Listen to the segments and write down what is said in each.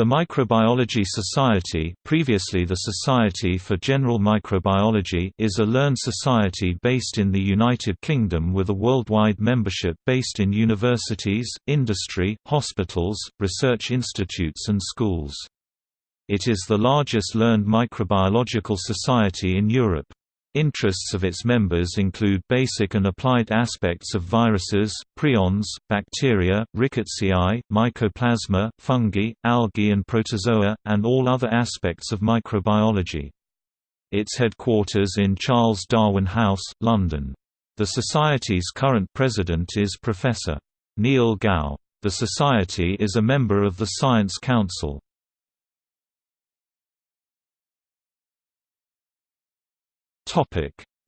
The Microbiology Society previously the Society for General Microbiology is a learned society based in the United Kingdom with a worldwide membership based in universities, industry, hospitals, research institutes and schools. It is the largest learned microbiological society in Europe. Interests of its members include basic and applied aspects of viruses, prions, bacteria, rickettsiae, mycoplasma, fungi, algae and protozoa, and all other aspects of microbiology. Its headquarters in Charles Darwin House, London. The Society's current president is Professor. Neil Gow. The Society is a member of the Science Council.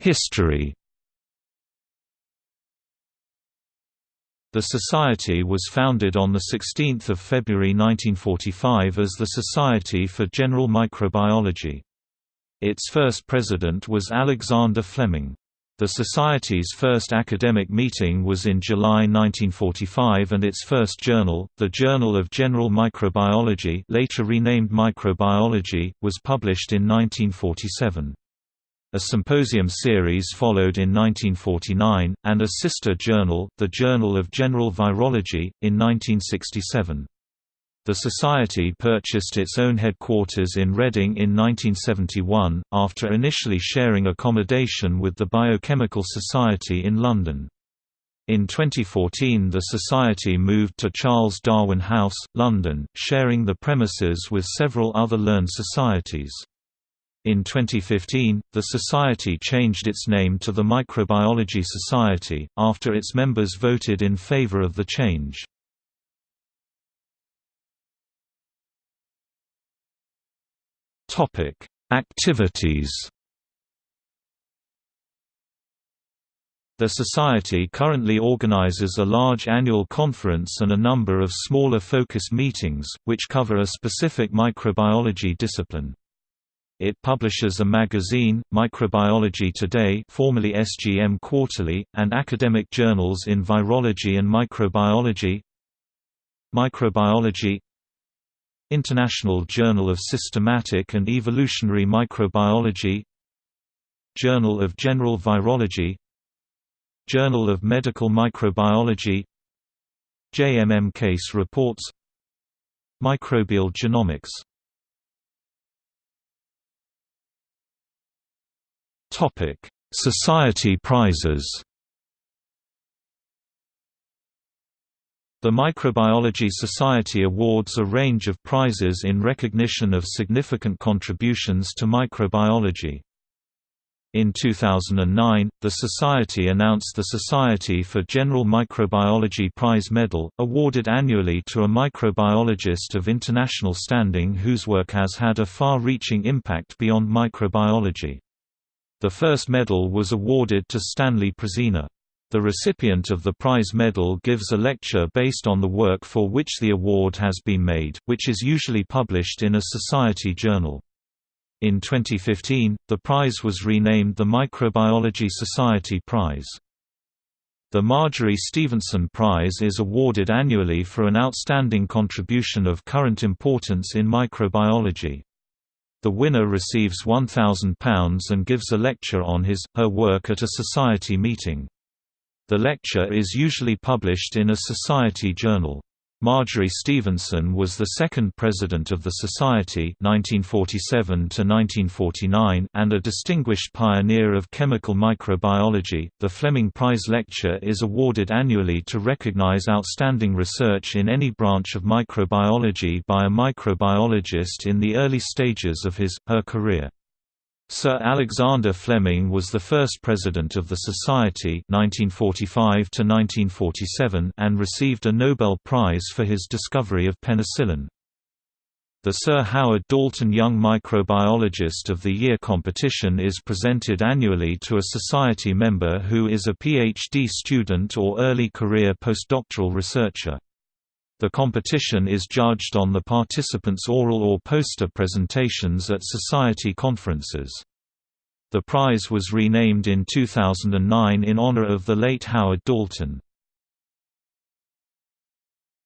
History The Society was founded on 16 February 1945 as the Society for General Microbiology. Its first president was Alexander Fleming. The Society's first academic meeting was in July 1945 and its first journal, the Journal of General Microbiology later renamed Microbiology, was published in 1947. A symposium series followed in 1949, and a sister journal, the Journal of General Virology, in 1967. The Society purchased its own headquarters in Reading in 1971, after initially sharing accommodation with the Biochemical Society in London. In 2014 the Society moved to Charles Darwin House, London, sharing the premises with several other learned societies. In 2015, the Society changed its name to the Microbiology Society, after its members voted in favor of the change. Activities The Society currently organizes a large annual conference and a number of smaller focus meetings, which cover a specific microbiology discipline. It publishes a magazine, Microbiology Today formerly SGM Quarterly, and academic journals in virology and microbiology Microbiology International Journal of Systematic and Evolutionary Microbiology Journal of General Virology Journal of Medical Microbiology JMM Case Reports Microbial Genomics Topic: Society prizes. The Microbiology Society awards a range of prizes in recognition of significant contributions to microbiology. In 2009, the Society announced the Society for General Microbiology Prize Medal, awarded annually to a microbiologist of international standing whose work has had a far-reaching impact beyond microbiology. The first medal was awarded to Stanley Prusiner. The recipient of the prize medal gives a lecture based on the work for which the award has been made, which is usually published in a society journal. In 2015, the prize was renamed the Microbiology Society Prize. The Marjory Stephenson Prize is awarded annually for an outstanding contribution of current importance in microbiology. The winner receives £1,000 and gives a lecture on his, her work at a society meeting. The lecture is usually published in a society journal. Marjory Stephenson was the second president of the Society 1947 and a distinguished pioneer of chemical microbiology. The Fleming Prize Lecture is awarded annually to recognize outstanding research in any branch of microbiology by a microbiologist in the early stages of his, her career. Sir Alexander Fleming was the first president of the Society 1945 and received a Nobel Prize for his discovery of penicillin. The Sir Howard Dalton Young Microbiologist of the Year competition is presented annually to a Society member who is a PhD student or early career postdoctoral researcher. The competition is judged on the participants' oral or poster presentations at society conferences. The prize was renamed in 2009 in honor of the late Howard Dalton.